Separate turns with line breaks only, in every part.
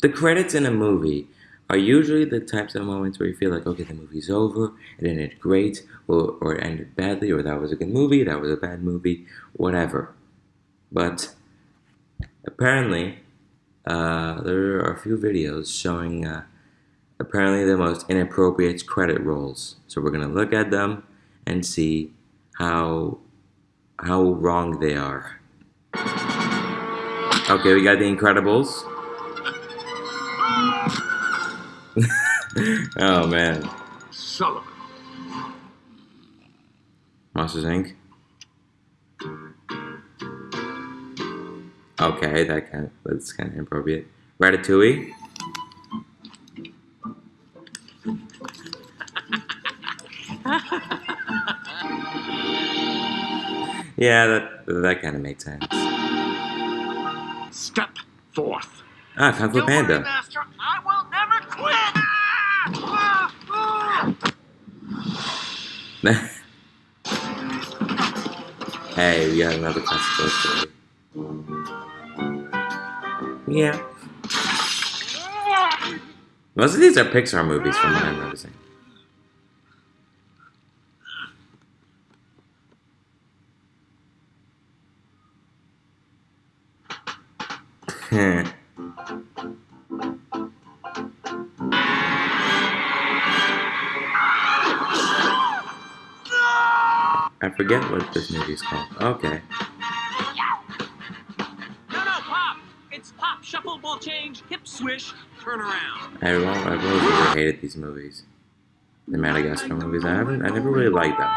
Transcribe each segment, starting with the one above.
The credits in a movie are usually the types of moments where you feel like, okay, the movie's over, it ended great, or, or it ended badly, or that was a good movie, that was a bad movie, whatever. But apparently, uh, there are a few videos showing uh, apparently the most inappropriate credit rolls. So we're gonna look at them and see how how wrong they are. Okay, we got The Incredibles. oh man.
Sullivan.
Monsters Inc. Okay, that kind of, that's kind of inappropriate. Ratatouille. yeah, that that kind of makes sense.
Step forth.
Ah, Kung Fu
Don't worry,
Panda.
Master. I will never quit. Ah! Ah! Ah!
hey, we got another classical story. Yeah. Most of these are Pixar movies from what I'm noticing. I forget what this movie's called. Okay.
No, no, Pop! It's Pop, shuffle, ball change, hip swish, turn around.
I really, I've always really hated these movies. The Madagascar movies. I haven't. I never really liked them.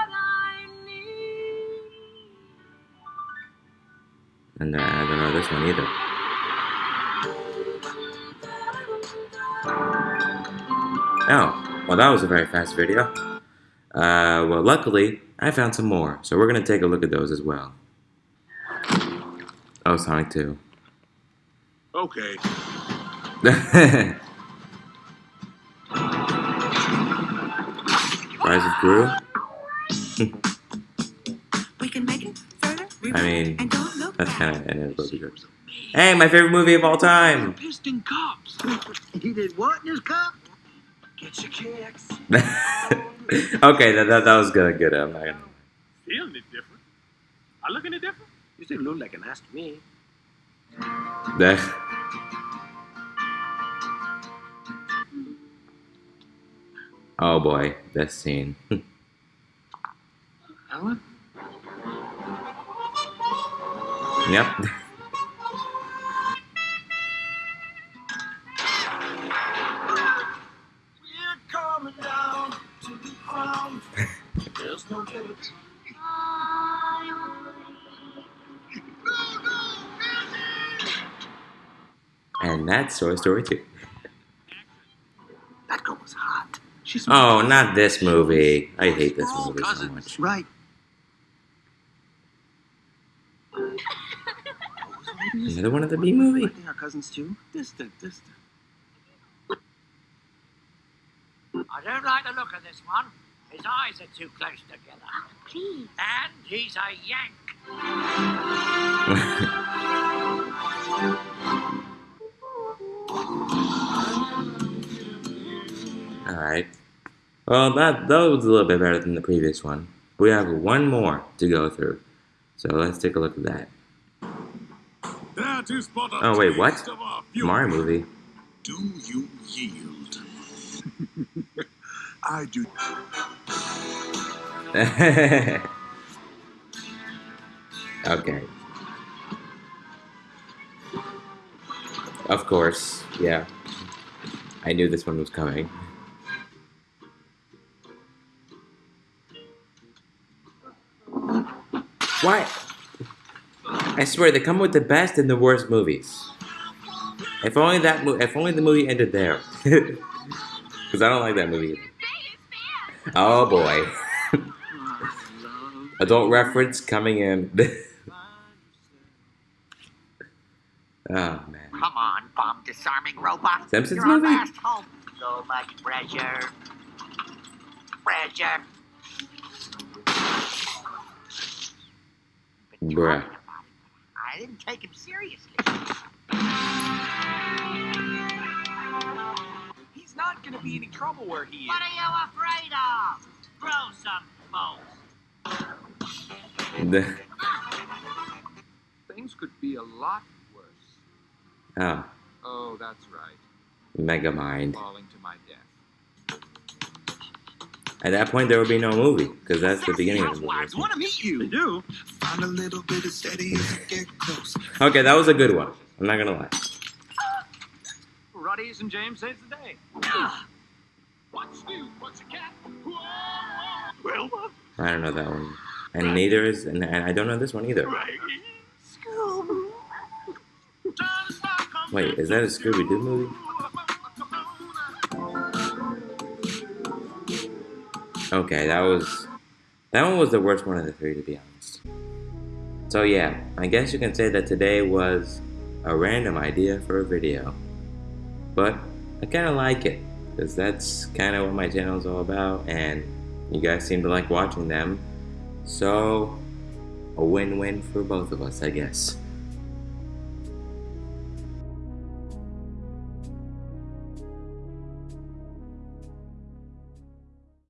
And I don't know this one either. Oh, well, that was a very fast video. Uh, well, luckily, I found some more, so we're gonna take a look at those as well. Oh, Sonic 2.
Okay.
Rise of Gru?
We can make it further.
I mean,
and don't look
that's kind of inappropriate. Hey, my favorite movie of all time!
Pissed in cups.
He did what in his cup? Get your kicks.
okay, that, that, that was good. Good. I'm not gonna.
Feeling it different. I look any different?
You still look like an ass to me.
That. Oh boy, this scene.
Helen?
yep. And that's Toy Story 2.
That girl was hot. She's
Oh, not this movie. I hate this movie so much.
Right.
Another one of the B movie?
I our cousins too. Distant, distant.
I don't like the look of this one. His eyes are too close together.
Please.
And he's a yank.
Alright. Well, that, that was a little bit better than the previous one. We have one more to go through. So let's take a look at that.
That is but a
Oh, wait, what?
taste of our fury.
Mario movie.
Do you yield? I do.
okay. Of course, yeah. I knew this one was coming. What? I swear they come with the best and the worst movies. If only that mo- if only the movie ended there. Cuz I don't like that movie. Oh boy. Adult reference coming in. oh man.
Come on, bomb disarming robot.
Simpsons
You're
movie?
last hope. So much pressure. Pressure. Been
Bruh.
talking about it. I didn't take him seriously.
He's not gonna be any trouble where he is.
What are you afraid of? Grow some balls.
The,
Things could be a lot worse.
oh,
Oh, that's right.
Megamind.
Falling to my death.
At that point, there would be no movie because that's the beginning of the
Housewives
movie.
want to meet you. They do.
Find a little bit of steady get close.
Okay, that was a good one. I'm not gonna lie.
Ruddy's and James saves the day.
What's new, pussycat? Whoa!
Well,
I don't know that one, and neither is, and, and I don't know this one either. Wait, is that a Scooby Doo movie? Okay, that was that one was the worst one of the three, to be honest. So yeah, I guess you can say that today was a random idea for a video, but I kind of like it because that's kind of what my channel is all about, and you guys seem to like watching them. So a win-win for both of us, I guess.